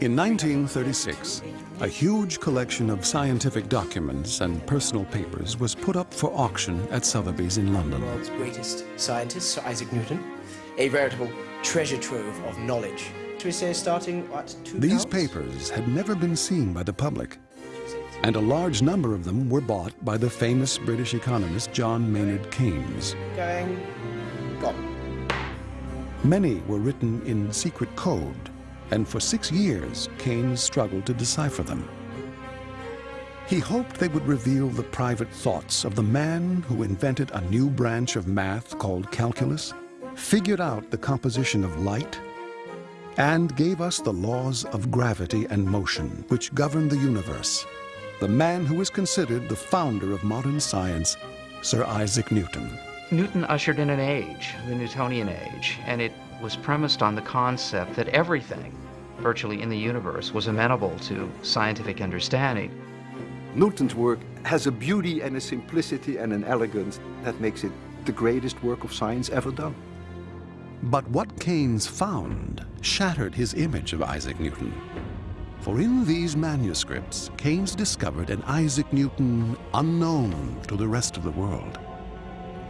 In 1936, a huge collection of scientific documents and personal papers was put up for auction at Sotheby's in London. The world's greatest scientist, Sir Isaac Newton, a veritable treasure trove of knowledge. Should we say starting at two These pounds? papers had never been seen by the public, and a large number of them were bought by the famous British economist John Maynard Keynes. Going, gone. Many were written in secret code, and for six years Keynes struggled to decipher them. He hoped they would reveal the private thoughts of the man who invented a new branch of math called calculus, figured out the composition of light, and gave us the laws of gravity and motion which govern the universe. The man who is considered the founder of modern science, Sir Isaac Newton. Newton ushered in an age, the Newtonian age, and it was premised on the concept that everything, virtually in the universe, was amenable to scientific understanding. Newton's work has a beauty and a simplicity and an elegance that makes it the greatest work of science ever done. But what Keynes found shattered his image of Isaac Newton. For in these manuscripts, Keynes discovered an Isaac Newton unknown to the rest of the world.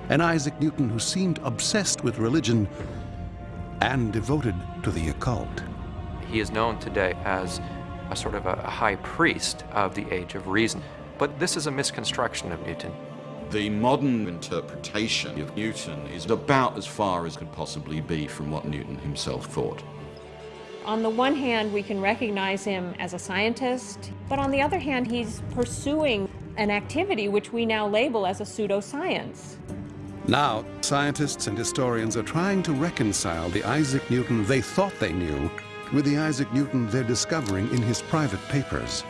An Isaac Newton who seemed obsessed with religion and devoted to the occult. He is known today as a sort of a high priest of the age of reason. But this is a misconstruction of Newton. The modern interpretation of Newton is about as far as could possibly be from what Newton himself thought. On the one hand, we can recognize him as a scientist, but on the other hand, he's pursuing an activity which we now label as a pseudoscience. Now, scientists and historians are trying to reconcile the Isaac Newton they thought they knew with the Isaac Newton they're discovering in his private papers.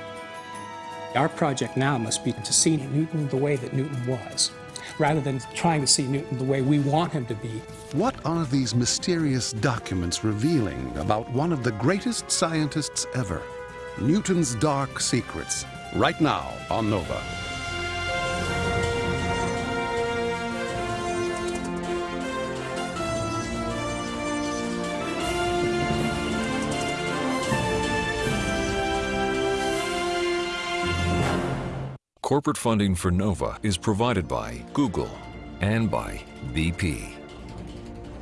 Our project now must be to see Newton the way that Newton was, rather than trying to see Newton the way we want him to be. What are these mysterious documents revealing about one of the greatest scientists ever? Newton's Dark Secrets, right now on NOVA. Corporate funding for NOVA is provided by Google and by BP.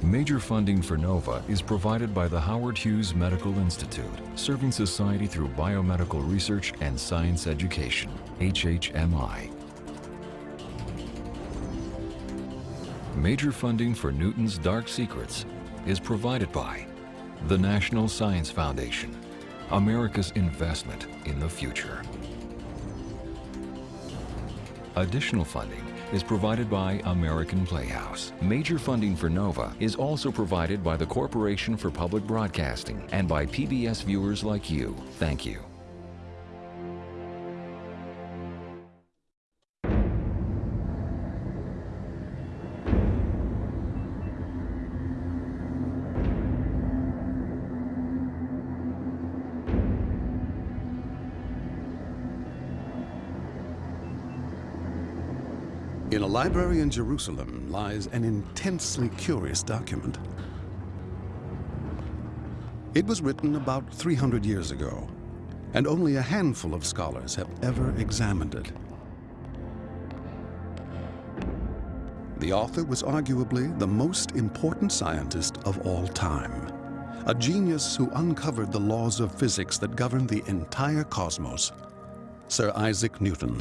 Major funding for NOVA is provided by the Howard Hughes Medical Institute, serving society through biomedical research and science education, HHMI. Major funding for Newton's Dark Secrets is provided by the National Science Foundation, America's investment in the future. Additional funding is provided by American Playhouse. Major funding for NOVA is also provided by the Corporation for Public Broadcasting and by PBS viewers like you. Thank you. Library in Jerusalem lies an intensely curious document. It was written about 300 years ago, and only a handful of scholars have ever examined it. The author was arguably the most important scientist of all time, a genius who uncovered the laws of physics that govern the entire cosmos, Sir Isaac Newton.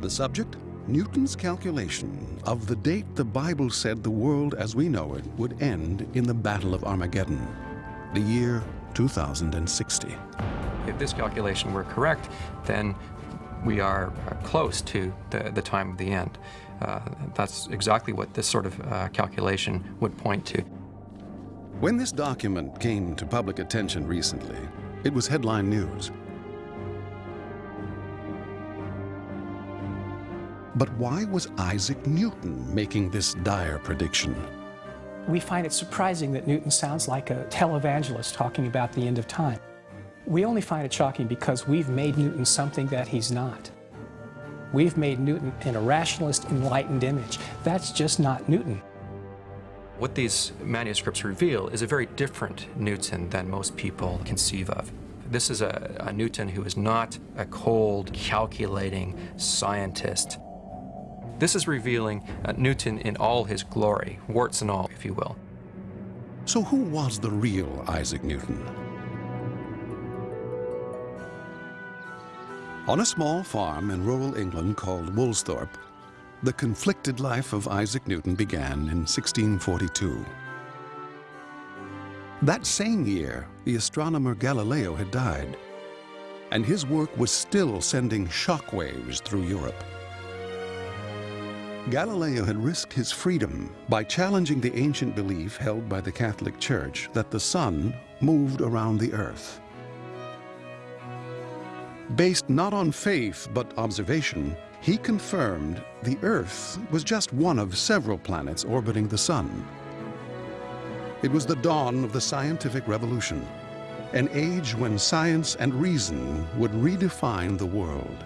The subject? Newton's calculation of the date the Bible said the world as we know it would end in the Battle of Armageddon, the year 2060. If this calculation were correct, then we are close to the, the time of the end. Uh, that's exactly what this sort of uh, calculation would point to. When this document came to public attention recently, it was headline news. But why was Isaac Newton making this dire prediction? We find it surprising that Newton sounds like a televangelist talking about the end of time. We only find it shocking because we've made Newton something that he's not. We've made Newton in a rationalist, enlightened image. That's just not Newton. What these manuscripts reveal is a very different Newton than most people conceive of. This is a, a Newton who is not a cold, calculating scientist. This is revealing uh, Newton in all his glory, warts and all, if you will. So who was the real Isaac Newton? On a small farm in rural England called Woolsthorpe, the conflicted life of Isaac Newton began in 1642. That same year, the astronomer Galileo had died, and his work was still sending shockwaves through Europe. Galileo had risked his freedom by challenging the ancient belief held by the Catholic Church that the sun moved around the earth. Based not on faith but observation, he confirmed the Earth was just one of several planets orbiting the Sun. It was the dawn of the scientific revolution, an age when science and reason would redefine the world.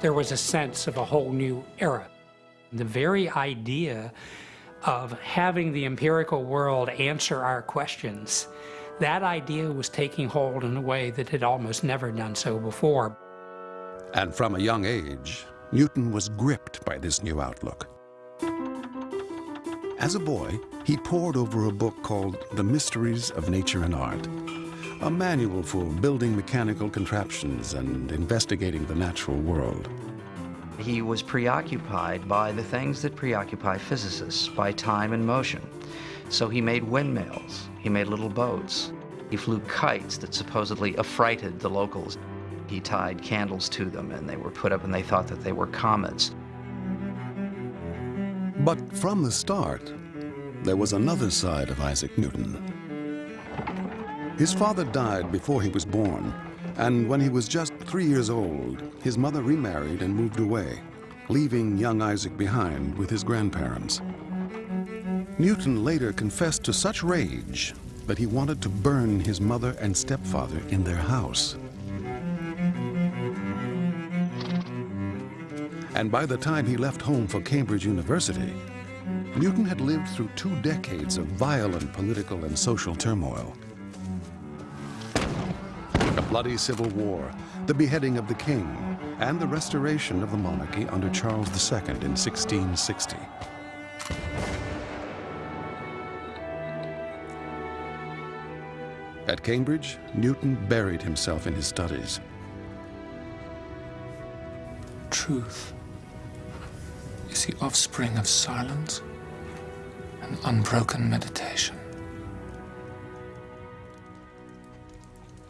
There was a sense of a whole new era. The very idea of having the empirical world answer our questions that idea was taking hold in a way that had almost never done so before. And from a young age, Newton was gripped by this new outlook. As a boy, he pored over a book called The Mysteries of Nature and Art, a manual for building mechanical contraptions and investigating the natural world. He was preoccupied by the things that preoccupy physicists, by time and motion. So he made windmills, he made little boats, he flew kites that supposedly affrighted the locals. He tied candles to them and they were put up and they thought that they were comets. But from the start, there was another side of Isaac Newton. His father died before he was born, and when he was just three years old, his mother remarried and moved away, leaving young Isaac behind with his grandparents. Newton later confessed to such rage that he wanted to burn his mother and stepfather in their house. And by the time he left home for Cambridge University, Newton had lived through two decades of violent political and social turmoil. Bloody civil war, the beheading of the king, and the restoration of the monarchy under Charles II in 1660. At Cambridge, Newton buried himself in his studies. Truth is the offspring of silence and unbroken meditation.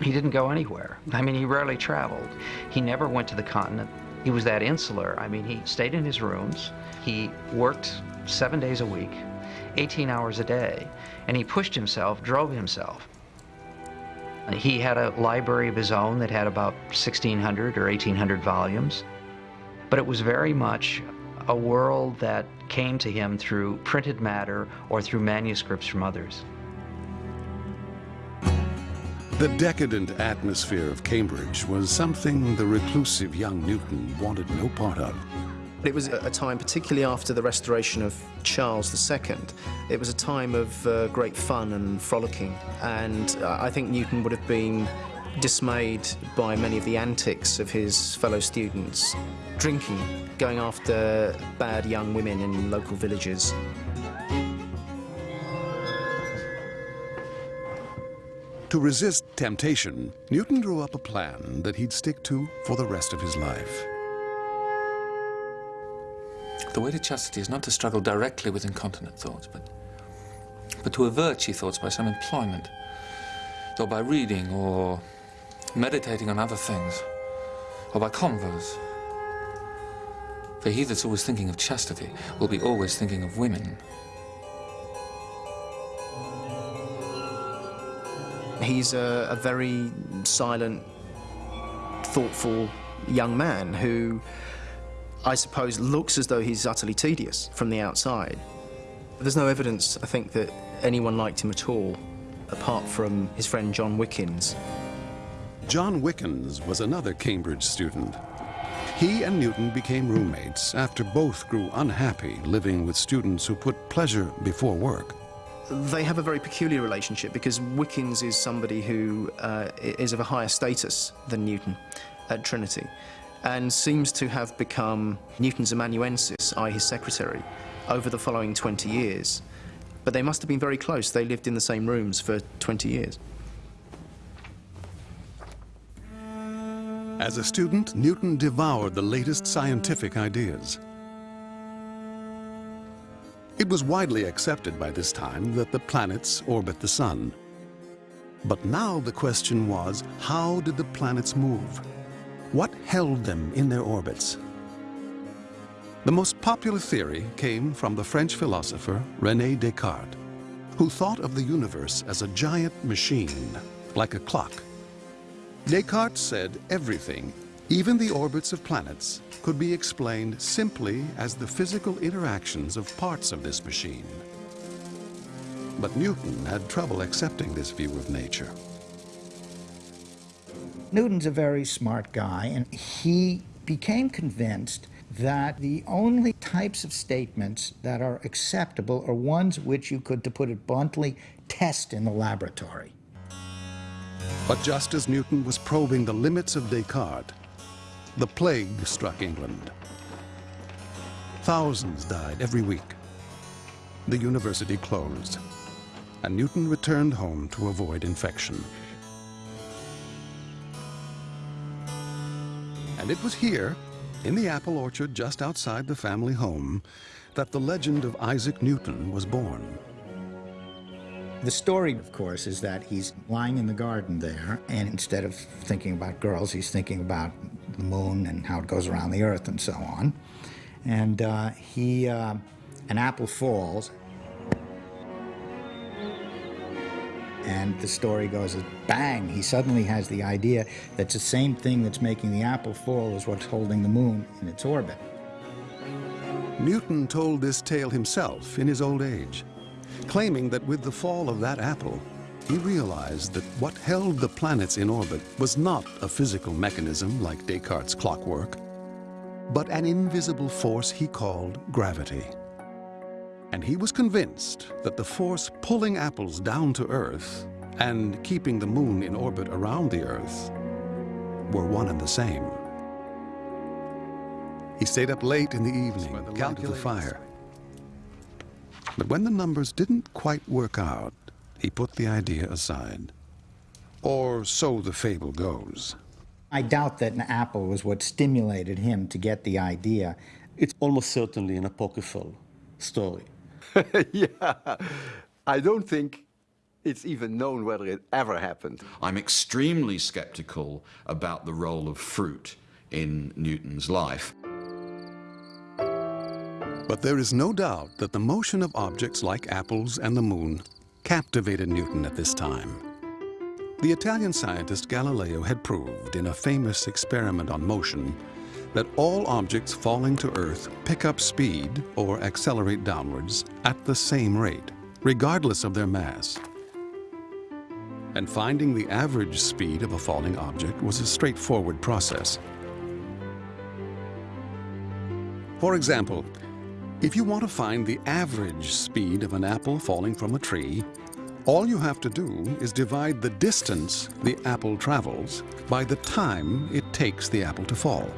He didn't go anywhere. I mean, he rarely traveled. He never went to the continent. He was that insular. I mean, he stayed in his rooms. He worked seven days a week, 18 hours a day, and he pushed himself, drove himself. He had a library of his own that had about 1,600 or 1,800 volumes, but it was very much a world that came to him through printed matter or through manuscripts from others. The decadent atmosphere of Cambridge was something the reclusive young Newton wanted no part of. It was a time, particularly after the restoration of Charles II, it was a time of uh, great fun and frolicking. And uh, I think Newton would have been dismayed by many of the antics of his fellow students. Drinking, going after bad young women in local villages. To resist temptation, Newton drew up a plan that he'd stick to for the rest of his life. The way to chastity is not to struggle directly with incontinent thoughts, but, but to avert she thoughts by some employment, or by reading, or meditating on other things, or by converse. For he that's always thinking of chastity will be always thinking of women. He's a, a very silent, thoughtful young man who I suppose, looks as though he's utterly tedious from the outside. There's no evidence, I think, that anyone liked him at all, apart from his friend John Wickins. John Wickins was another Cambridge student. He and Newton became roommates after both grew unhappy living with students who put pleasure before work. They have a very peculiar relationship because Wickins is somebody who uh, is of a higher status than Newton at Trinity and seems to have become Newton's amanuensis, i.e. his secretary, over the following 20 years. But they must have been very close. They lived in the same rooms for 20 years. As a student, Newton devoured the latest scientific ideas. It was widely accepted by this time that the planets orbit the sun. But now the question was, how did the planets move? What held them in their orbits? The most popular theory came from the French philosopher René Descartes, who thought of the universe as a giant machine, like a clock. Descartes said everything, even the orbits of planets, could be explained simply as the physical interactions of parts of this machine. But Newton had trouble accepting this view of nature. Newton's a very smart guy, and he became convinced that the only types of statements that are acceptable are ones which you could, to put it bluntly, test in the laboratory. But just as Newton was probing the limits of Descartes, the plague struck England. Thousands died every week. The university closed, and Newton returned home to avoid infection. And it was here, in the apple orchard just outside the family home, that the legend of Isaac Newton was born. The story, of course, is that he's lying in the garden there, and instead of thinking about girls, he's thinking about the moon and how it goes around the earth and so on. And uh, he, uh, an apple falls, and the story goes bang, he suddenly has the idea that the same thing that's making the apple fall is what's holding the moon in its orbit. Newton told this tale himself in his old age claiming that with the fall of that apple, he realized that what held the planets in orbit was not a physical mechanism like Descartes' clockwork, but an invisible force he called gravity. And he was convinced that the force pulling apples down to Earth and keeping the moon in orbit around the Earth were one and the same. He stayed up late in the evening, counted the fire, but when the numbers didn't quite work out, he put the idea aside. Or so the fable goes. I doubt that an apple was what stimulated him to get the idea. It's almost certainly an apocryphal story. yeah, I don't think it's even known whether it ever happened. I'm extremely skeptical about the role of fruit in Newton's life. But there is no doubt that the motion of objects like apples and the moon captivated Newton at this time. The Italian scientist Galileo had proved in a famous experiment on motion that all objects falling to Earth pick up speed or accelerate downwards at the same rate, regardless of their mass. And finding the average speed of a falling object was a straightforward process. For example, if you want to find the average speed of an apple falling from a tree, all you have to do is divide the distance the apple travels by the time it takes the apple to fall.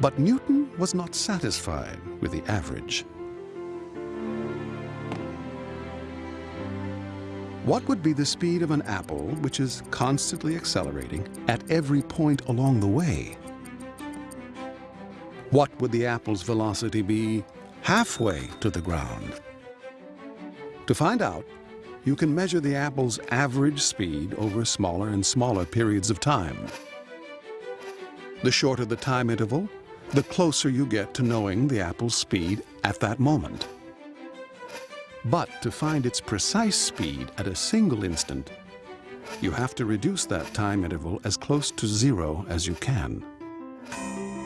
But Newton was not satisfied with the average. What would be the speed of an apple which is constantly accelerating at every point along the way? What would the apple's velocity be halfway to the ground? To find out, you can measure the apple's average speed over smaller and smaller periods of time. The shorter the time interval, the closer you get to knowing the apple's speed at that moment. But to find its precise speed at a single instant, you have to reduce that time interval as close to zero as you can.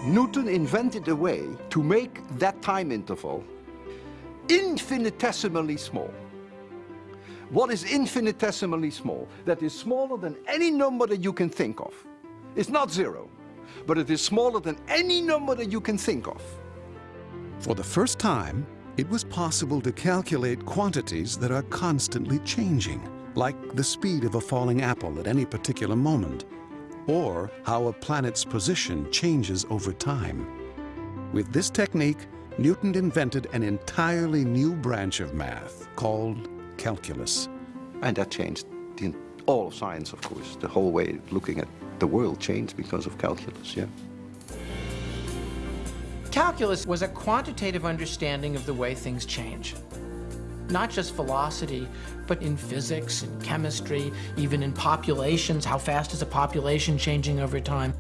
Newton invented a way to make that time interval infinitesimally small. What is infinitesimally small? That is smaller than any number that you can think of. It's not zero, but it is smaller than any number that you can think of. For the first time, it was possible to calculate quantities that are constantly changing, like the speed of a falling apple at any particular moment, or how a planet's position changes over time. With this technique, Newton invented an entirely new branch of math called calculus. And that changed the, all of science, of course. The whole way of looking at the world changed because of calculus, yeah. Calculus was a quantitative understanding of the way things change. Not just velocity, but in physics, in chemistry, even in populations, how fast is a population changing over time.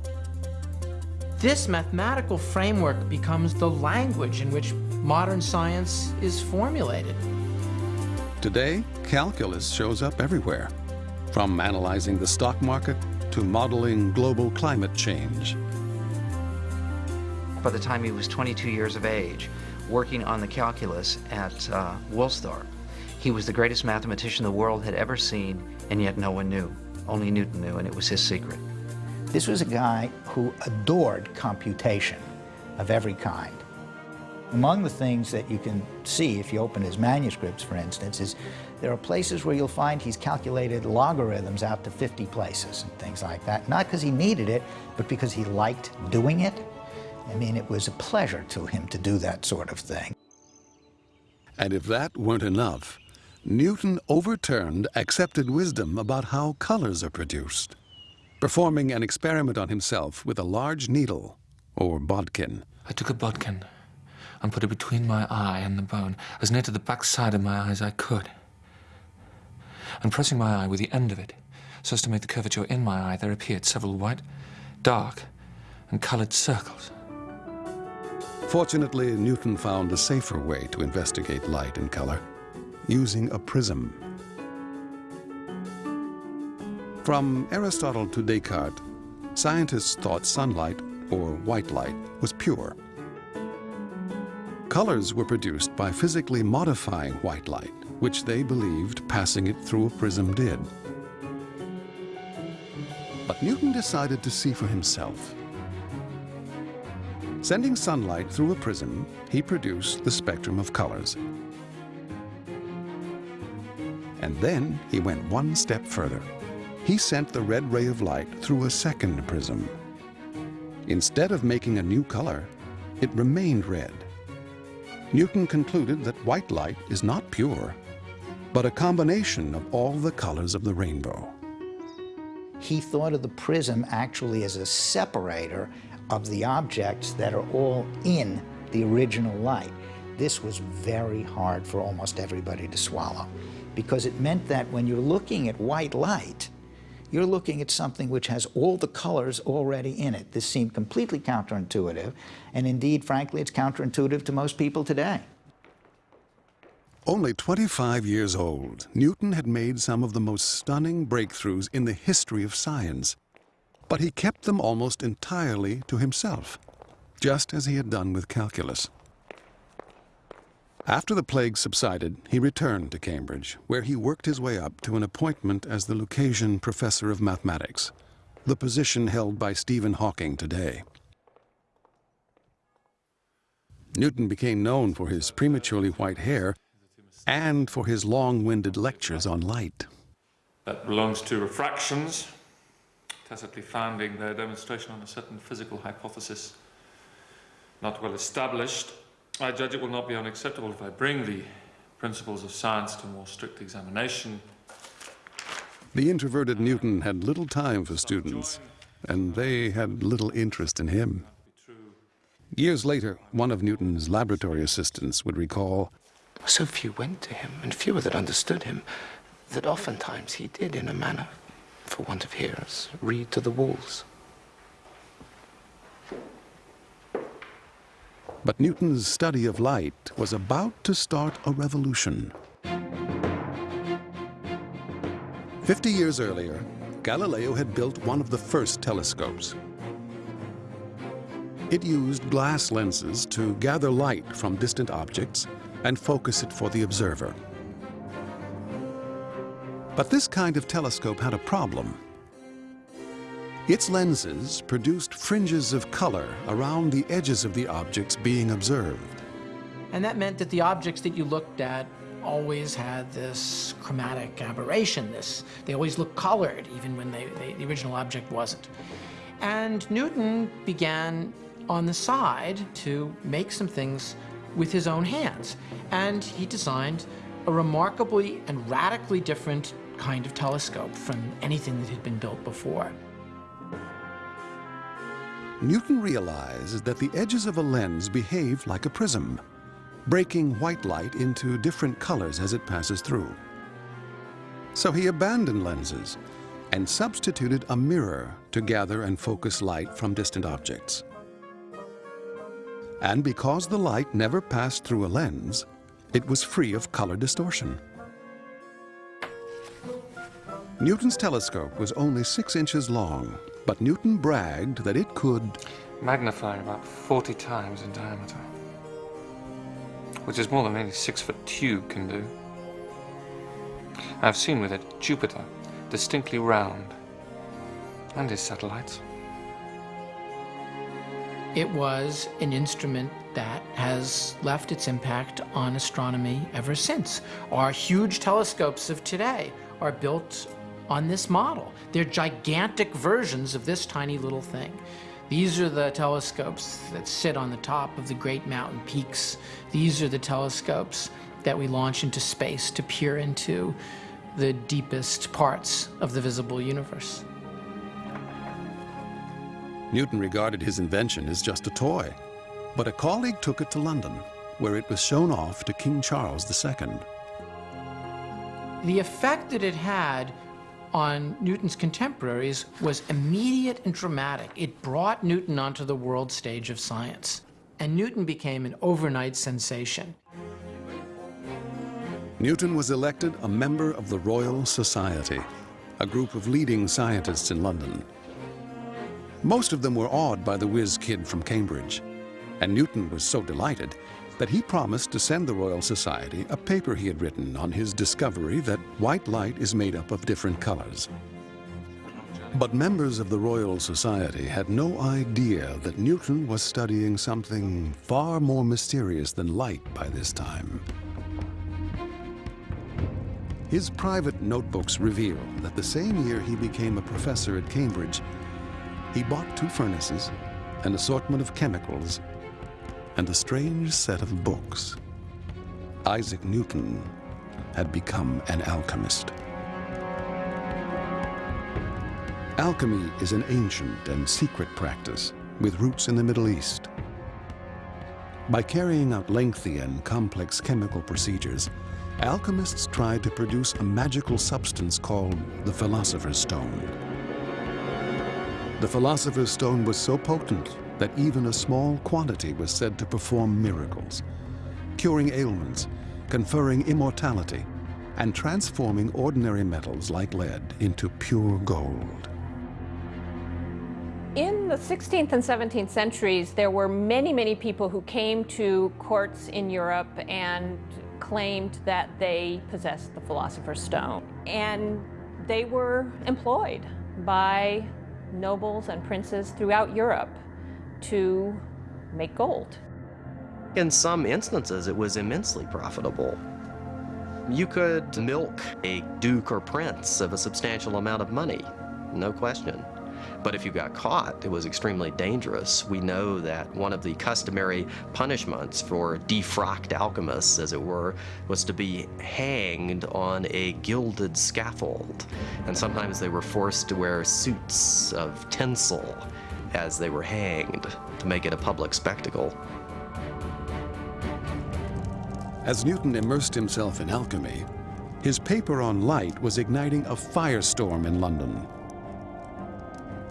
This mathematical framework becomes the language in which modern science is formulated. Today, calculus shows up everywhere, from analyzing the stock market to modeling global climate change by the time he was 22 years of age, working on the calculus at uh, Woolsthorpe. He was the greatest mathematician the world had ever seen, and yet no one knew. Only Newton knew, and it was his secret. This was a guy who adored computation of every kind. Among the things that you can see if you open his manuscripts, for instance, is there are places where you'll find he's calculated logarithms out to 50 places and things like that. Not because he needed it, but because he liked doing it. I mean, it was a pleasure to him to do that sort of thing. And if that weren't enough, Newton overturned accepted wisdom about how colors are produced, performing an experiment on himself with a large needle, or bodkin. I took a bodkin and put it between my eye and the bone, as near to the back side of my eye as I could. And pressing my eye with the end of it, so as to make the curvature in my eye, there appeared several white, dark, and colored circles. Fortunately, Newton found a safer way to investigate light and color, using a prism. From Aristotle to Descartes, scientists thought sunlight, or white light, was pure. Colors were produced by physically modifying white light, which they believed passing it through a prism did. But Newton decided to see for himself. Sending sunlight through a prism, he produced the spectrum of colors. And then he went one step further. He sent the red ray of light through a second prism. Instead of making a new color, it remained red. Newton concluded that white light is not pure, but a combination of all the colors of the rainbow. He thought of the prism actually as a separator of the objects that are all in the original light. This was very hard for almost everybody to swallow because it meant that when you're looking at white light, you're looking at something which has all the colors already in it. This seemed completely counterintuitive, and indeed, frankly, it's counterintuitive to most people today. Only 25 years old, Newton had made some of the most stunning breakthroughs in the history of science but he kept them almost entirely to himself, just as he had done with calculus. After the plague subsided, he returned to Cambridge, where he worked his way up to an appointment as the Lucasian Professor of Mathematics, the position held by Stephen Hawking today. Newton became known for his prematurely white hair and for his long-winded lectures on light. That belongs to refractions, tacitly founding their demonstration on a certain physical hypothesis not well established, I judge it will not be unacceptable if I bring the principles of science to more strict examination. The introverted Newton had little time for students, and they had little interest in him. Years later, one of Newton's laboratory assistants would recall, So few went to him, and fewer that understood him, that oftentimes he did, in a manner for want of hearers, read to the walls. But Newton's study of light was about to start a revolution. Fifty years earlier, Galileo had built one of the first telescopes. It used glass lenses to gather light from distant objects and focus it for the observer. But this kind of telescope had a problem. Its lenses produced fringes of color around the edges of the objects being observed. And that meant that the objects that you looked at always had this chromatic aberration. This, they always looked colored, even when they, they, the original object wasn't. And Newton began on the side to make some things with his own hands. And he designed a remarkably and radically different kind of telescope from anything that had been built before. Newton realized that the edges of a lens behave like a prism, breaking white light into different colors as it passes through. So he abandoned lenses and substituted a mirror to gather and focus light from distant objects. And because the light never passed through a lens, it was free of color distortion. Newton's telescope was only six inches long, but Newton bragged that it could magnify about 40 times in diameter, which is more than any six-foot tube can do. I've seen with it Jupiter, distinctly round, and his satellites. It was an instrument that has left its impact on astronomy ever since. Our huge telescopes of today are built on this model. They're gigantic versions of this tiny little thing. These are the telescopes that sit on the top of the great mountain peaks. These are the telescopes that we launch into space to peer into the deepest parts of the visible universe. Newton regarded his invention as just a toy, but a colleague took it to London, where it was shown off to King Charles II. The effect that it had on Newton's contemporaries was immediate and dramatic. It brought Newton onto the world stage of science, and Newton became an overnight sensation. Newton was elected a member of the Royal Society, a group of leading scientists in London. Most of them were awed by the whiz kid from Cambridge, and Newton was so delighted that he promised to send the Royal Society a paper he had written on his discovery that white light is made up of different colors. But members of the Royal Society had no idea that Newton was studying something far more mysterious than light by this time. His private notebooks reveal that the same year he became a professor at Cambridge, he bought two furnaces, an assortment of chemicals, and a strange set of books. Isaac Newton had become an alchemist. Alchemy is an ancient and secret practice with roots in the Middle East. By carrying out lengthy and complex chemical procedures, alchemists tried to produce a magical substance called the Philosopher's Stone. The Philosopher's Stone was so potent that even a small quantity was said to perform miracles, curing ailments, conferring immortality, and transforming ordinary metals like lead into pure gold. In the 16th and 17th centuries, there were many, many people who came to courts in Europe and claimed that they possessed the Philosopher's Stone. And they were employed by nobles and princes throughout Europe to make gold. In some instances, it was immensely profitable. You could milk a duke or prince of a substantial amount of money, no question. But if you got caught, it was extremely dangerous. We know that one of the customary punishments for defrocked alchemists, as it were, was to be hanged on a gilded scaffold. And sometimes they were forced to wear suits of tinsel as they were hanged to make it a public spectacle. As Newton immersed himself in alchemy, his paper on light was igniting a firestorm in London.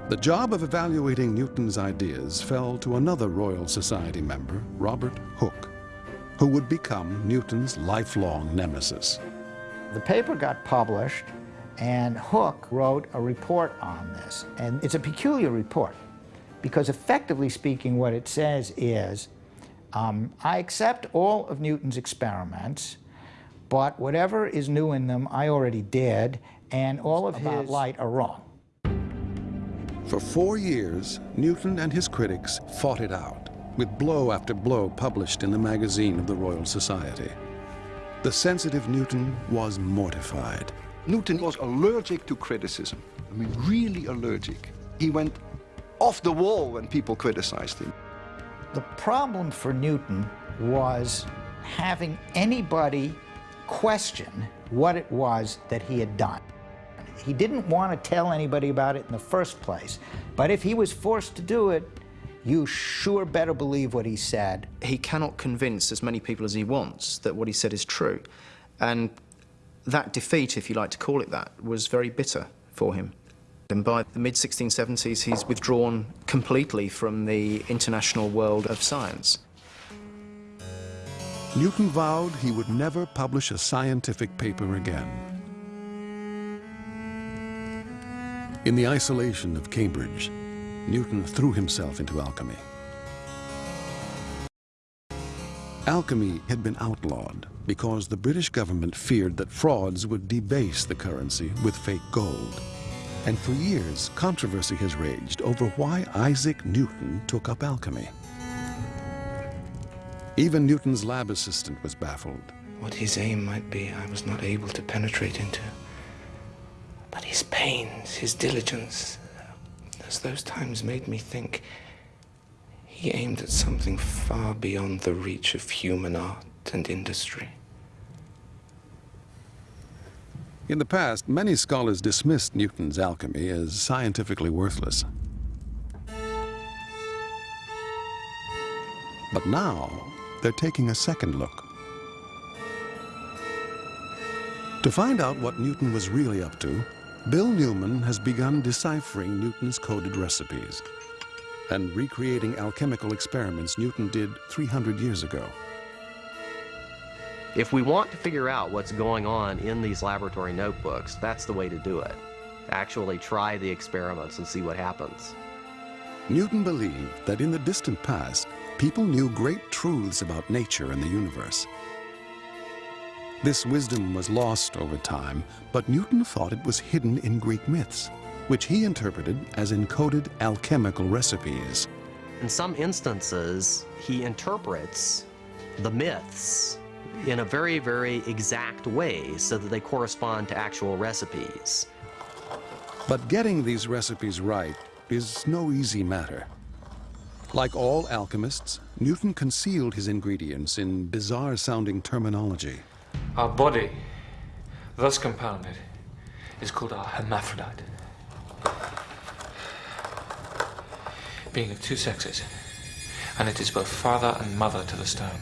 The job of evaluating Newton's ideas fell to another Royal Society member, Robert Hooke, who would become Newton's lifelong nemesis. The paper got published, and Hooke wrote a report on this. And it's a peculiar report, because effectively speaking, what it says is, um, I accept all of Newton's experiments, but whatever is new in them, I already did, and all of about his light are wrong. For four years, Newton and his critics fought it out. with blow after blow published in the magazine of the Royal Society. The sensitive Newton was mortified. Newton was allergic to criticism. I mean, really allergic. He went off the wall when people criticized him. The problem for Newton was having anybody question what it was that he had done. He didn't want to tell anybody about it in the first place, but if he was forced to do it, you sure better believe what he said. He cannot convince as many people as he wants that what he said is true. And that defeat, if you like to call it that, was very bitter for him. And by the mid-1670s, he's withdrawn completely from the international world of science. Newton vowed he would never publish a scientific paper again. In the isolation of Cambridge, Newton threw himself into alchemy. Alchemy had been outlawed because the British government feared that frauds would debase the currency with fake gold. And for years, controversy has raged over why Isaac Newton took up alchemy. Even Newton's lab assistant was baffled. What his aim might be, I was not able to penetrate into. But his pains, his diligence, as those times made me think, he aimed at something far beyond the reach of human art and industry. In the past, many scholars dismissed Newton's alchemy as scientifically worthless. But now, they're taking a second look. To find out what Newton was really up to, Bill Newman has begun deciphering Newton's coded recipes and recreating alchemical experiments Newton did 300 years ago. If we want to figure out what's going on in these laboratory notebooks, that's the way to do it. Actually try the experiments and see what happens. Newton believed that in the distant past, people knew great truths about nature and the universe. This wisdom was lost over time, but Newton thought it was hidden in Greek myths, which he interpreted as encoded alchemical recipes. In some instances, he interprets the myths in a very, very exact way so that they correspond to actual recipes. But getting these recipes right is no easy matter. Like all alchemists, Newton concealed his ingredients in bizarre-sounding terminology. Our body, thus compounded, is called a hermaphrodite. Being of two sexes, and it is both father and mother to the stone.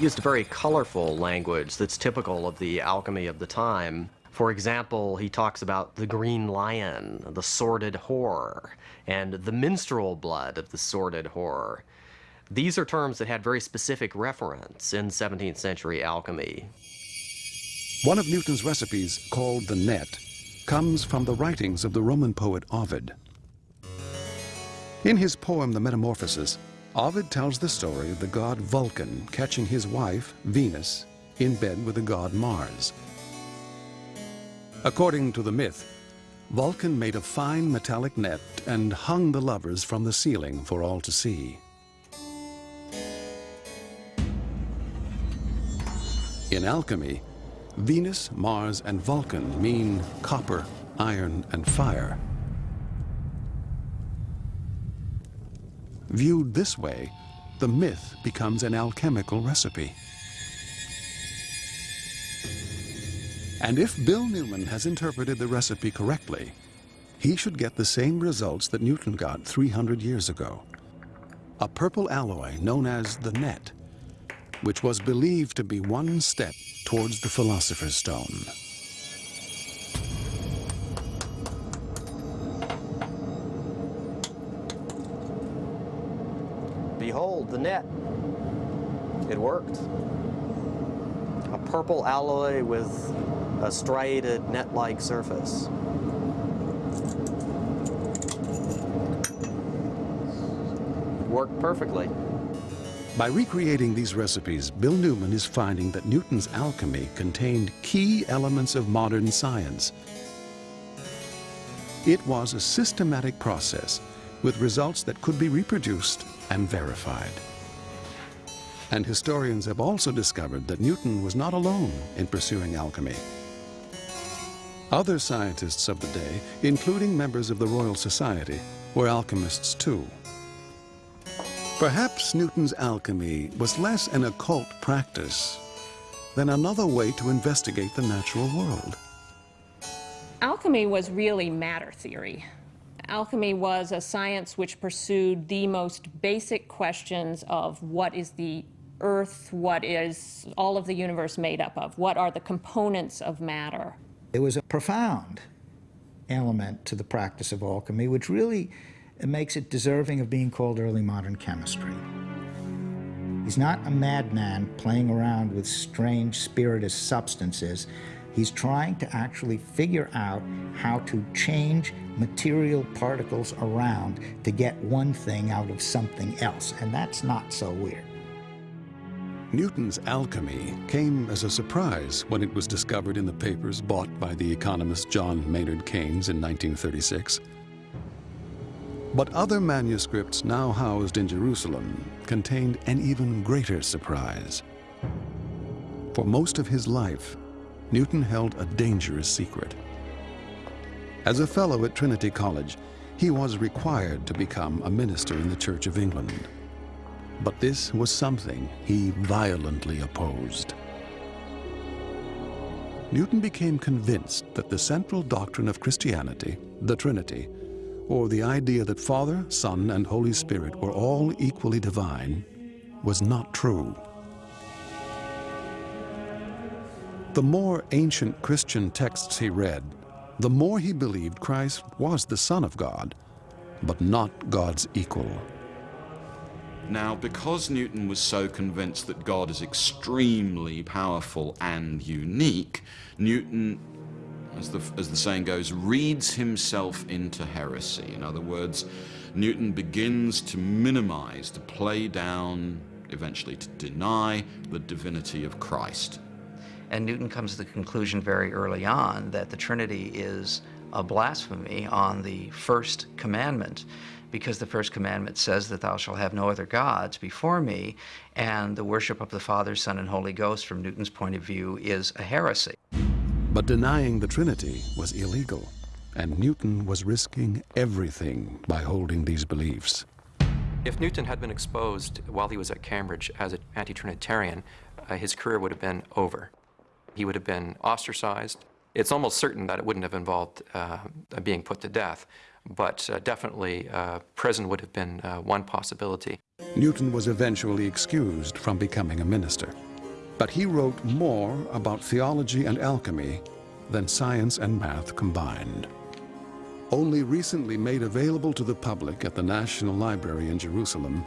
Used very colorful language that's typical of the alchemy of the time. For example, he talks about the green lion, the sordid whore, and the minstrel blood of the sordid whore. These are terms that had very specific reference in 17th century alchemy. One of Newton's recipes, called the net, comes from the writings of the Roman poet Ovid. In his poem, The Metamorphosis, Ovid tells the story of the god Vulcan catching his wife, Venus, in bed with the god Mars. According to the myth, Vulcan made a fine metallic net and hung the lovers from the ceiling for all to see. In alchemy, Venus, Mars, and Vulcan mean copper, iron, and fire. Viewed this way, the myth becomes an alchemical recipe. And if Bill Newman has interpreted the recipe correctly, he should get the same results that Newton got 300 years ago. A purple alloy known as the net, which was believed to be one step towards the Philosopher's Stone. The net. It worked. A purple alloy with a striated net-like surface. Worked perfectly. By recreating these recipes, Bill Newman is finding that Newton's alchemy contained key elements of modern science. It was a systematic process with results that could be reproduced and verified. And historians have also discovered that Newton was not alone in pursuing alchemy. Other scientists of the day, including members of the Royal Society, were alchemists too. Perhaps Newton's alchemy was less an occult practice than another way to investigate the natural world. Alchemy was really matter theory. Alchemy was a science which pursued the most basic questions of what is the earth, what is all of the universe made up of, what are the components of matter. It was a profound element to the practice of alchemy, which really makes it deserving of being called early modern chemistry. He's not a madman playing around with strange spirituous substances. He's trying to actually figure out how to change material particles around to get one thing out of something else, and that's not so weird. Newton's alchemy came as a surprise when it was discovered in the papers bought by the economist John Maynard Keynes in 1936. But other manuscripts now housed in Jerusalem contained an even greater surprise. For most of his life, Newton held a dangerous secret. As a fellow at Trinity College, he was required to become a minister in the Church of England. But this was something he violently opposed. Newton became convinced that the central doctrine of Christianity, the Trinity, or the idea that Father, Son, and Holy Spirit were all equally divine, was not true. The more ancient Christian texts he read, the more he believed Christ was the Son of God, but not God's equal. Now, because Newton was so convinced that God is extremely powerful and unique, Newton, as the, as the saying goes, reads himself into heresy. In other words, Newton begins to minimize, to play down, eventually to deny the divinity of Christ. And Newton comes to the conclusion very early on that the Trinity is a blasphemy on the first commandment because the first commandment says that thou shalt have no other gods before me, and the worship of the Father, Son, and Holy Ghost, from Newton's point of view, is a heresy. But denying the Trinity was illegal, and Newton was risking everything by holding these beliefs. If Newton had been exposed while he was at Cambridge as an anti-Trinitarian, uh, his career would have been over. He would have been ostracized. It's almost certain that it wouldn't have involved uh, being put to death, but uh, definitely uh, prison would have been uh, one possibility. Newton was eventually excused from becoming a minister, but he wrote more about theology and alchemy than science and math combined. Only recently made available to the public at the National Library in Jerusalem,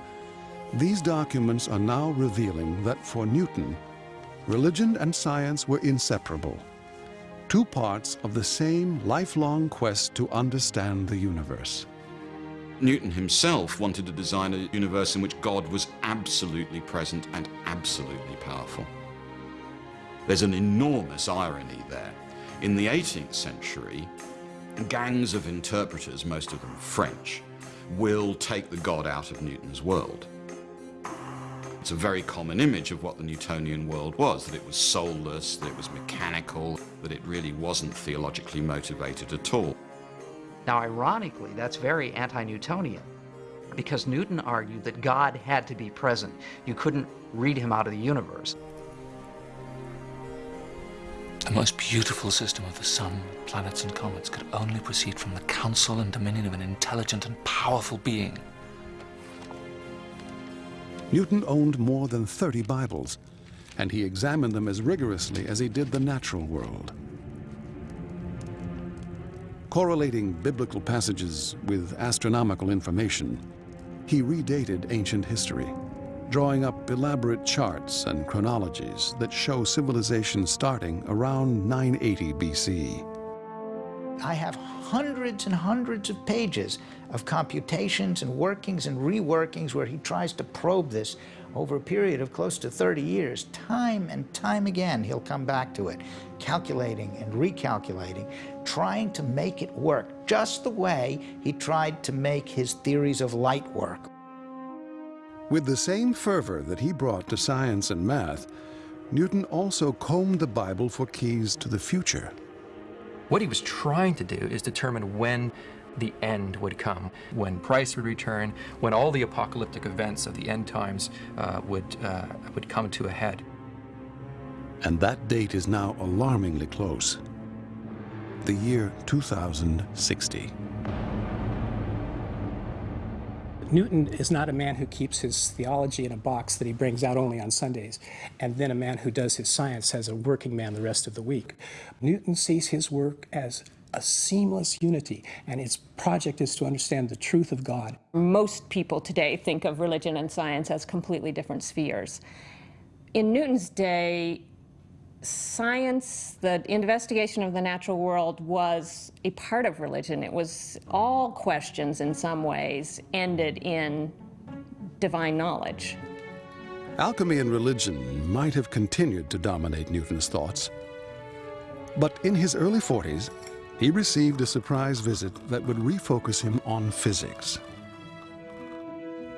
these documents are now revealing that for Newton, religion and science were inseparable two parts of the same lifelong quest to understand the universe. Newton himself wanted to design a universe in which God was absolutely present and absolutely powerful. There's an enormous irony there. In the 18th century, gangs of interpreters, most of them French, will take the God out of Newton's world. It's a very common image of what the Newtonian world was, that it was soulless, that it was mechanical, that it really wasn't theologically motivated at all. Now, ironically, that's very anti-Newtonian because Newton argued that God had to be present. You couldn't read him out of the universe. The most beautiful system of the sun, planets, and comets could only proceed from the counsel and dominion of an intelligent and powerful being. Newton owned more than 30 Bibles, and he examined them as rigorously as he did the natural world. Correlating biblical passages with astronomical information, he redated ancient history, drawing up elaborate charts and chronologies that show civilization starting around 980 BC. I have hundreds and hundreds of pages of computations and workings and reworkings where he tries to probe this over a period of close to 30 years. Time and time again, he'll come back to it, calculating and recalculating, trying to make it work just the way he tried to make his theories of light work. With the same fervor that he brought to science and math, Newton also combed the Bible for keys to the future. What he was trying to do is determine when the end would come, when Christ would return, when all the apocalyptic events of the end times uh, would, uh, would come to a head. And that date is now alarmingly close. The year 2060. Newton is not a man who keeps his theology in a box that he brings out only on Sundays, and then a man who does his science as a working man the rest of the week. Newton sees his work as a seamless unity, and its project is to understand the truth of God. Most people today think of religion and science as completely different spheres. In Newton's day, science, the investigation of the natural world was a part of religion. It was all questions in some ways ended in divine knowledge. Alchemy and religion might have continued to dominate Newton's thoughts. But in his early 40s, he received a surprise visit that would refocus him on physics.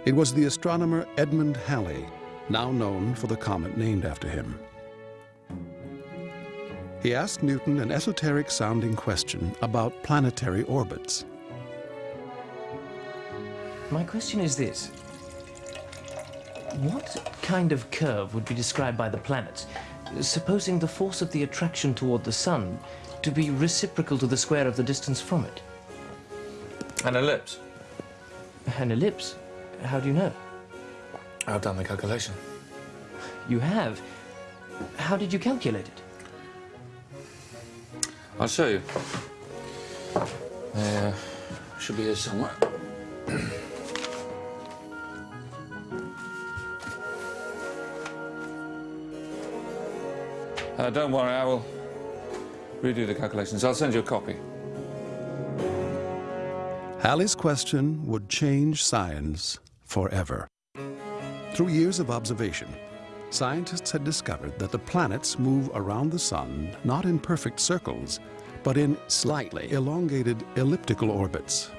It was the astronomer Edmund Halley, now known for the comet named after him. He asked Newton an esoteric-sounding question about planetary orbits. My question is this. What kind of curve would be described by the planets, supposing the force of the attraction toward the Sun to be reciprocal to the square of the distance from it? An ellipse. An ellipse? How do you know? I've done the calculation. You have? How did you calculate it? I'll show you. Uh, should be here somewhere. uh, don't worry, I will redo the calculations. I'll send you a copy. Halley's question would change science forever. Through years of observation, scientists had discovered that the planets move around the sun not in perfect circles, but in slightly elongated elliptical orbits.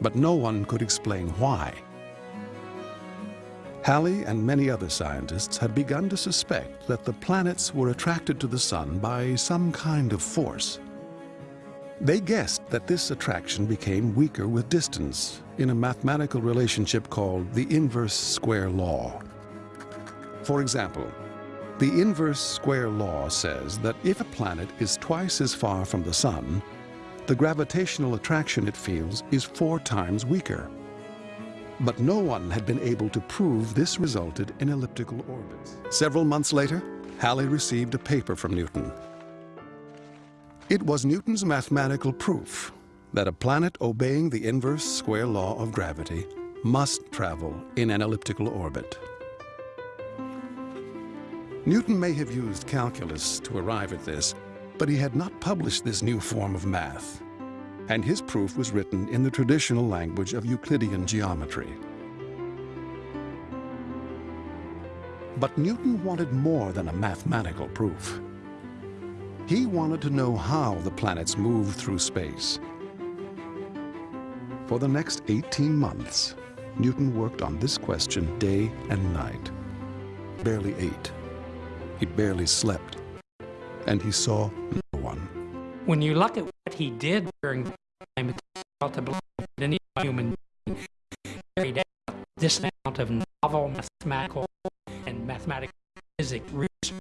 But no one could explain why. Halley and many other scientists had begun to suspect that the planets were attracted to the sun by some kind of force. They guessed that this attraction became weaker with distance in a mathematical relationship called the inverse square law. For example, the inverse square law says that if a planet is twice as far from the sun, the gravitational attraction it feels is four times weaker. But no one had been able to prove this resulted in elliptical orbits. Several months later, Halley received a paper from Newton. It was Newton's mathematical proof that a planet obeying the inverse square law of gravity must travel in an elliptical orbit. Newton may have used calculus to arrive at this, but he had not published this new form of math, and his proof was written in the traditional language of Euclidean geometry. But Newton wanted more than a mathematical proof. He wanted to know how the planets move through space. For the next 18 months, Newton worked on this question day and night. Barely ate. He barely slept. And he saw no one. When you look at what he did during the time, it's hard to believe that any human being carried out this amount of novel mathematical and mathematical physics research.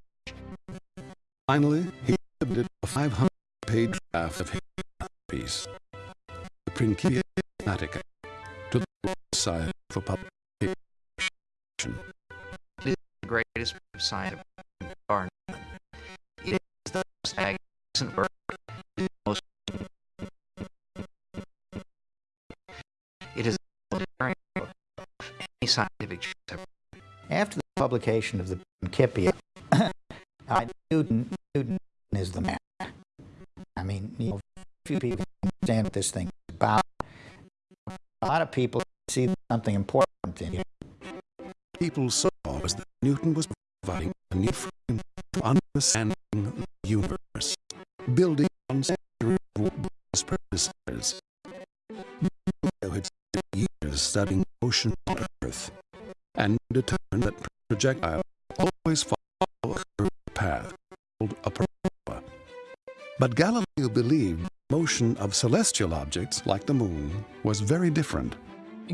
Finally, he submitted a 500-page draft of his piece, the Principia Mathematica, to the Society for Publication. It is the greatest science are It is the most magnificent work. It is the most book of any scientific. After the publication of the Principia, uh, Newton, Newton is the man. I mean, you know, few people understand what this thing is about. A lot of people see something important in it. People saw was that Newton was providing a new frame for understanding the universe, building on centuries of predecessors. Had years studying ocean on Earth. and determined that projectiles always follow a curved path called a parabola. But Galileo believed the motion of celestial objects, like the moon, was very different.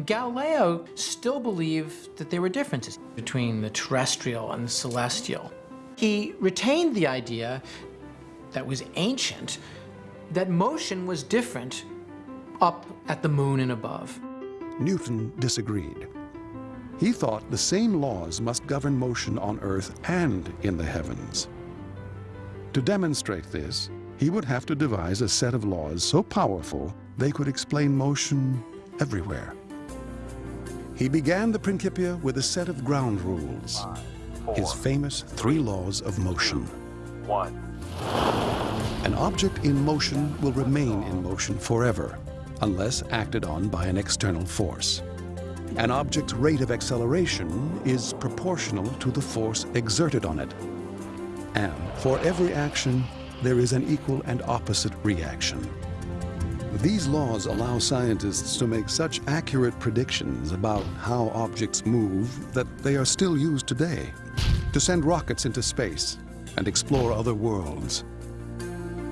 Galileo still believed that there were differences between the terrestrial and the celestial. He retained the idea that was ancient that motion was different up at the moon and above. Newton disagreed. He thought the same laws must govern motion on Earth and in the heavens. To demonstrate this, he would have to devise a set of laws so powerful they could explain motion everywhere. He began the Principia with a set of ground rules, his famous three laws of motion. One. An object in motion will remain in motion forever unless acted on by an external force. An object's rate of acceleration is proportional to the force exerted on it. And for every action, there is an equal and opposite reaction. These laws allow scientists to make such accurate predictions about how objects move that they are still used today to send rockets into space and explore other worlds.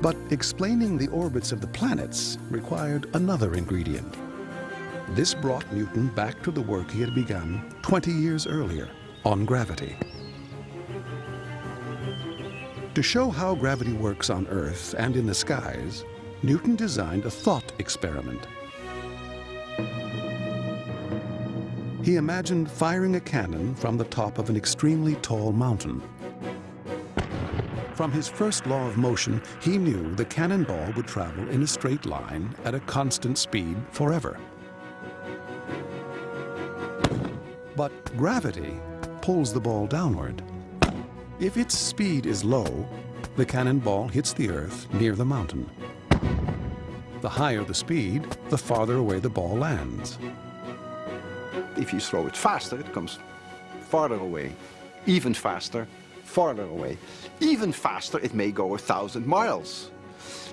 But explaining the orbits of the planets required another ingredient. This brought Newton back to the work he had begun 20 years earlier on gravity. To show how gravity works on Earth and in the skies, Newton designed a thought experiment. He imagined firing a cannon from the top of an extremely tall mountain. From his first law of motion, he knew the cannonball would travel in a straight line at a constant speed forever. But gravity pulls the ball downward. If its speed is low, the cannonball hits the earth near the mountain. The higher the speed, the farther away the ball lands. If you throw it faster, it comes farther away. Even faster, farther away. Even faster, it may go a thousand miles.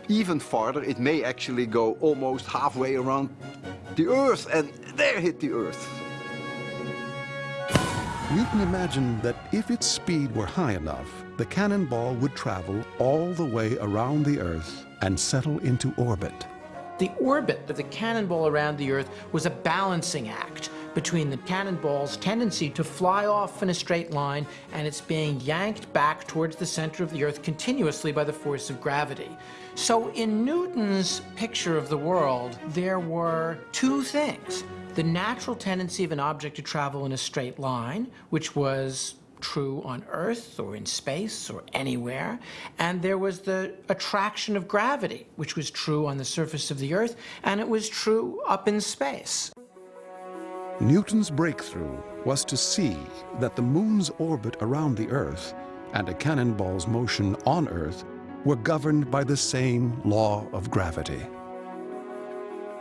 Even farther, it may actually go almost halfway around the Earth and there hit the Earth. Newton imagined that if its speed were high enough, the cannonball would travel all the way around the Earth and settle into orbit. The orbit of the cannonball around the Earth was a balancing act between the cannonball's tendency to fly off in a straight line and its being yanked back towards the center of the Earth continuously by the force of gravity. So in Newton's picture of the world, there were two things. The natural tendency of an object to travel in a straight line, which was true on Earth or in space or anywhere. And there was the attraction of gravity, which was true on the surface of the Earth, and it was true up in space. Newton's breakthrough was to see that the moon's orbit around the Earth and a cannonball's motion on Earth were governed by the same law of gravity.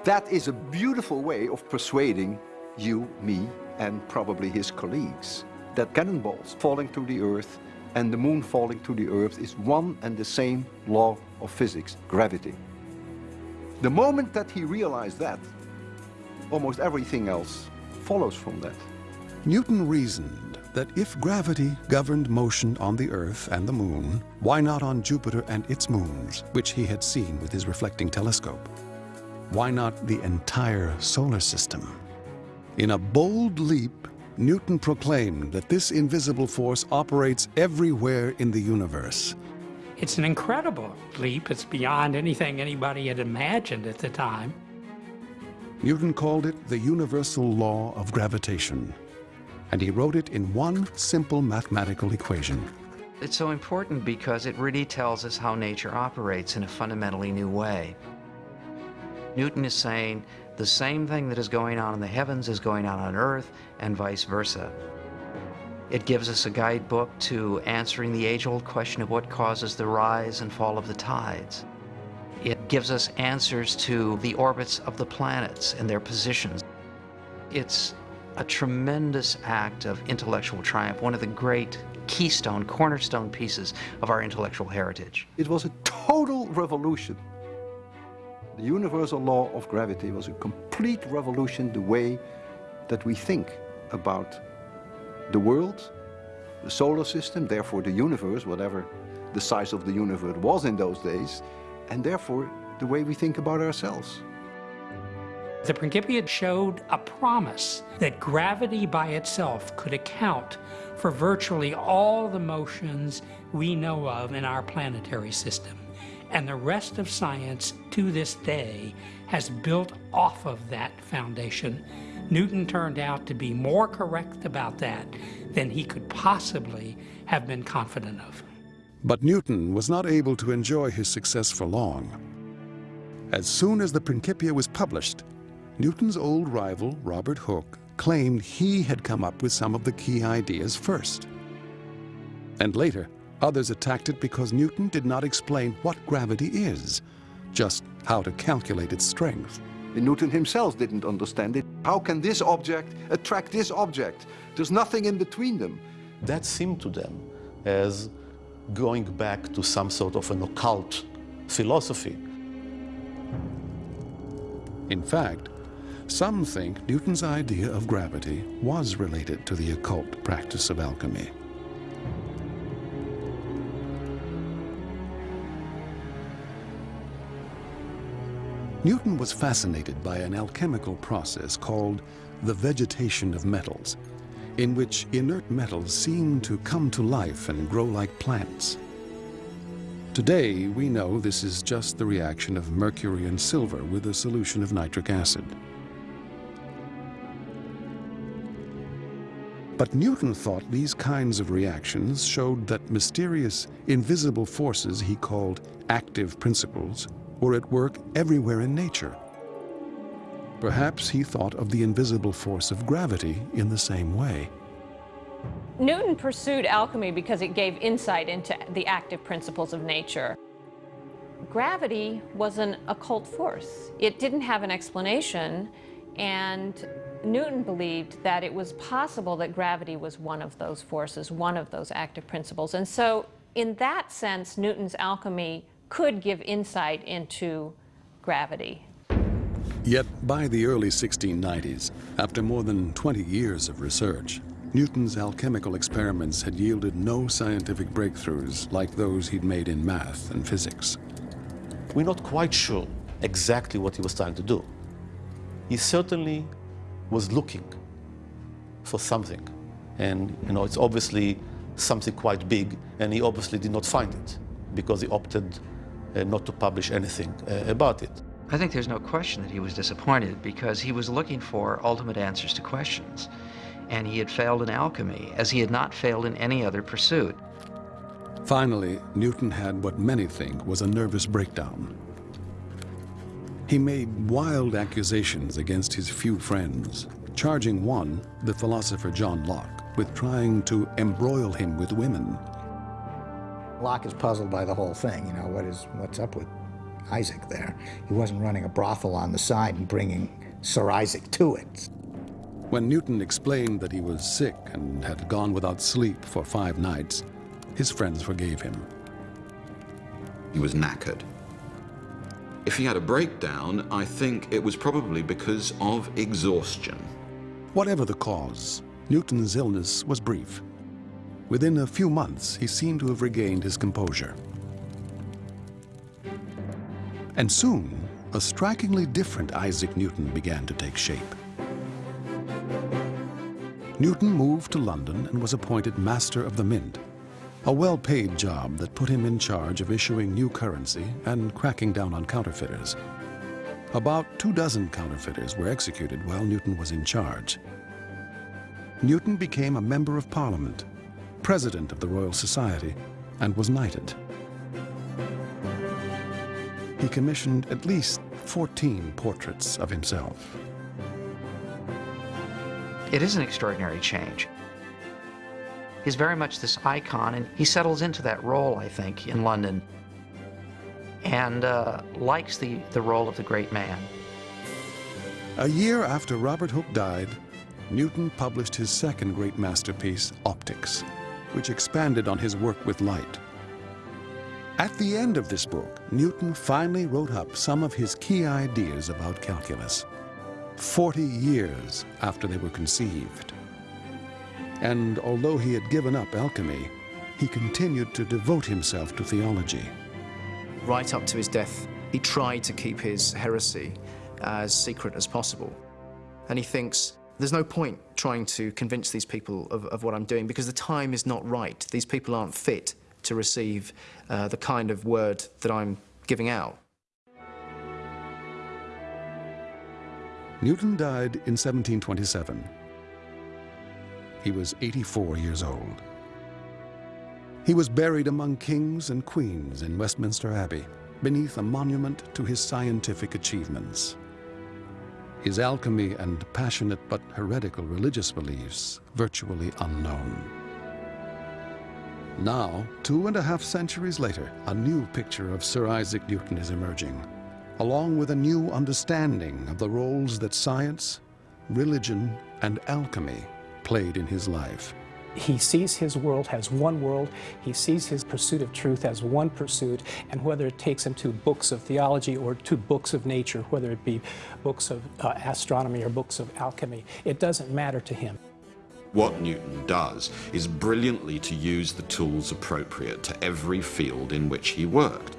That is a beautiful way of persuading you, me, and probably his colleagues that cannonballs falling to the Earth and the moon falling to the Earth is one and the same law of physics, gravity. The moment that he realized that, almost everything else follows from that. Newton reasoned that if gravity governed motion on the Earth and the Moon, why not on Jupiter and its moons, which he had seen with his reflecting telescope? Why not the entire solar system? In a bold leap, Newton proclaimed that this invisible force operates everywhere in the universe. It's an incredible leap. It's beyond anything anybody had imagined at the time. Newton called it the universal law of gravitation, and he wrote it in one simple mathematical equation. It's so important because it really tells us how nature operates in a fundamentally new way. Newton is saying the same thing that is going on in the heavens is going on on earth and vice versa. It gives us a guidebook to answering the age-old question of what causes the rise and fall of the tides. It gives us answers to the orbits of the planets and their positions. It's a tremendous act of intellectual triumph, one of the great keystone, cornerstone pieces of our intellectual heritage. It was a total revolution. The universal law of gravity was a complete revolution the way that we think about the world, the solar system, therefore the universe, whatever the size of the universe was in those days, and therefore the way we think about ourselves. The Principia showed a promise that gravity by itself could account for virtually all the motions we know of in our planetary system. And the rest of science to this day has built off of that foundation. Newton turned out to be more correct about that than he could possibly have been confident of. But Newton was not able to enjoy his success for long. As soon as the Principia was published, Newton's old rival, Robert Hooke, claimed he had come up with some of the key ideas first. And later, others attacked it because Newton did not explain what gravity is, just how to calculate its strength. Newton himself didn't understand it. How can this object attract this object? There's nothing in between them. That seemed to them as going back to some sort of an occult philosophy. In fact, some think Newton's idea of gravity was related to the occult practice of alchemy. Newton was fascinated by an alchemical process called the vegetation of metals, in which inert metals seem to come to life and grow like plants. Today, we know this is just the reaction of mercury and silver with a solution of nitric acid. But Newton thought these kinds of reactions showed that mysterious, invisible forces he called active principles were at work everywhere in nature. Perhaps he thought of the invisible force of gravity in the same way. Newton pursued alchemy because it gave insight into the active principles of nature. Gravity was an occult force. It didn't have an explanation, and Newton believed that it was possible that gravity was one of those forces, one of those active principles. And so, in that sense, Newton's alchemy could give insight into gravity. Yet, by the early 1690s, after more than 20 years of research, Newton's alchemical experiments had yielded no scientific breakthroughs like those he'd made in math and physics. We're not quite sure exactly what he was trying to do. He certainly was looking for something. And, you know, it's obviously something quite big, and he obviously did not find it because he opted uh, not to publish anything uh, about it. I think there's no question that he was disappointed because he was looking for ultimate answers to questions and he had failed in alchemy, as he had not failed in any other pursuit. Finally, Newton had what many think was a nervous breakdown. He made wild accusations against his few friends, charging one, the philosopher John Locke, with trying to embroil him with women. Locke is puzzled by the whole thing. You know, what is, what's up with Isaac there? He wasn't running a brothel on the side and bringing Sir Isaac to it. When Newton explained that he was sick and had gone without sleep for five nights, his friends forgave him. He was knackered. If he had a breakdown, I think it was probably because of exhaustion. Whatever the cause, Newton's illness was brief. Within a few months, he seemed to have regained his composure. And soon, a strikingly different Isaac Newton began to take shape. Newton moved to London and was appointed Master of the Mint, a well-paid job that put him in charge of issuing new currency and cracking down on counterfeiters. About two dozen counterfeiters were executed while Newton was in charge. Newton became a Member of Parliament, President of the Royal Society, and was knighted. He commissioned at least 14 portraits of himself. It is an extraordinary change. He's very much this icon, and he settles into that role, I think, in London, and uh, likes the, the role of the great man. A year after Robert Hooke died, Newton published his second great masterpiece, Opticks, which expanded on his work with light. At the end of this book, Newton finally wrote up some of his key ideas about calculus. 40 years after they were conceived. And although he had given up alchemy, he continued to devote himself to theology. Right up to his death, he tried to keep his heresy as secret as possible. And he thinks, there's no point trying to convince these people of, of what I'm doing because the time is not right. These people aren't fit to receive uh, the kind of word that I'm giving out. Newton died in 1727. He was 84 years old. He was buried among kings and queens in Westminster Abbey, beneath a monument to his scientific achievements. His alchemy and passionate but heretical religious beliefs virtually unknown. Now, two and a half centuries later, a new picture of Sir Isaac Newton is emerging, along with a new understanding of the roles that science, religion, and alchemy played in his life. He sees his world as one world. He sees his pursuit of truth as one pursuit. And whether it takes him to books of theology or to books of nature, whether it be books of uh, astronomy or books of alchemy, it doesn't matter to him. What Newton does is brilliantly to use the tools appropriate to every field in which he worked.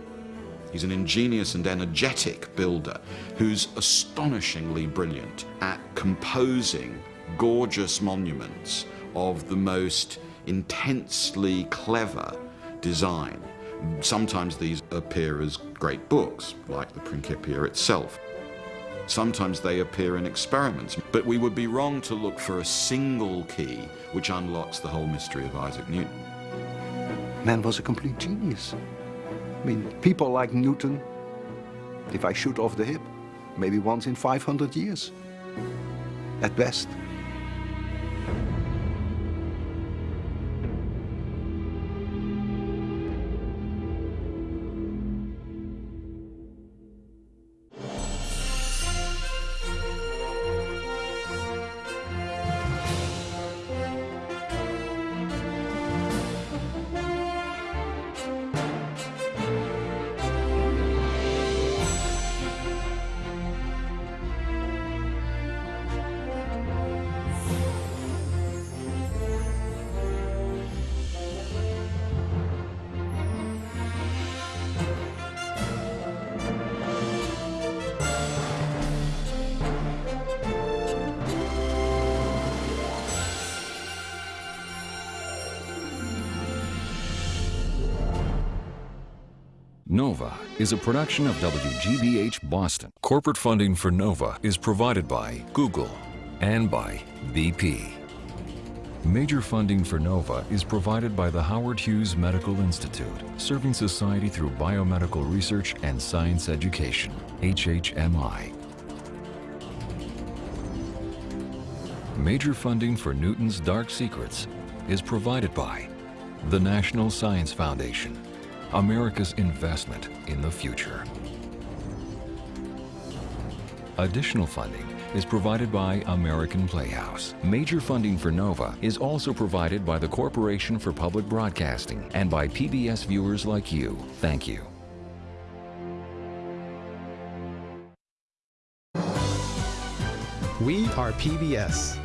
He's an ingenious and energetic builder who's astonishingly brilliant at composing gorgeous monuments of the most intensely clever design. Sometimes these appear as great books, like the Principia itself. Sometimes they appear in experiments, but we would be wrong to look for a single key which unlocks the whole mystery of Isaac Newton. Man was a complete genius. I mean, people like Newton, if I shoot off the hip, maybe once in 500 years, at best. Nova is a production of WGBH Boston. Corporate funding for Nova is provided by Google and by BP. Major funding for NOVA is provided by the Howard Hughes Medical Institute, serving society through biomedical research and science education, HHMI. Major funding for Newton's Dark Secrets is provided by the National Science Foundation, America's investment in the future. Additional funding is provided by American Playhouse. Major funding for NOVA is also provided by the Corporation for Public Broadcasting and by PBS viewers like you. Thank you. We are PBS.